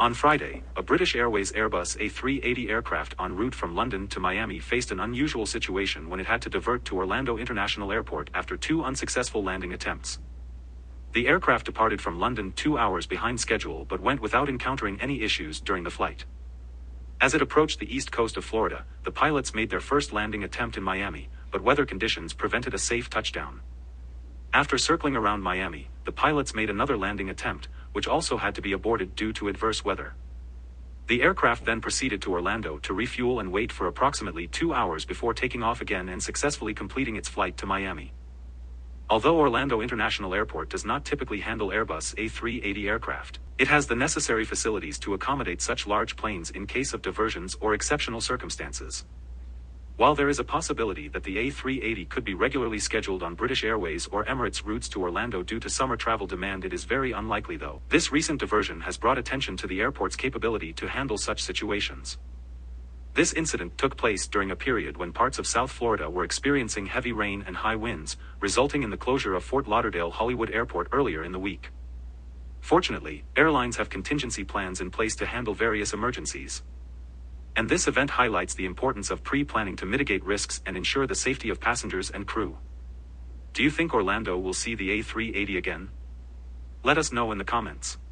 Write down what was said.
On Friday, a British Airways Airbus A380 aircraft en route from London to Miami faced an unusual situation when it had to divert to Orlando International Airport after two unsuccessful landing attempts. The aircraft departed from London two hours behind schedule but went without encountering any issues during the flight. As it approached the east coast of Florida, the pilots made their first landing attempt in Miami, but weather conditions prevented a safe touchdown. After circling around Miami, the pilots made another landing attempt, which also had to be aborted due to adverse weather. The aircraft then proceeded to Orlando to refuel and wait for approximately two hours before taking off again and successfully completing its flight to Miami. Although Orlando International Airport does not typically handle Airbus A380 aircraft, it has the necessary facilities to accommodate such large planes in case of diversions or exceptional circumstances. While there is a possibility that the A380 could be regularly scheduled on British Airways or Emirates routes to Orlando due to summer travel demand, it is very unlikely though. This recent diversion has brought attention to the airport's capability to handle such situations. This incident took place during a period when parts of South Florida were experiencing heavy rain and high winds, resulting in the closure of Fort Lauderdale Hollywood Airport earlier in the week. Fortunately, airlines have contingency plans in place to handle various emergencies. And this event highlights the importance of pre-planning to mitigate risks and ensure the safety of passengers and crew. Do you think Orlando will see the A380 again? Let us know in the comments.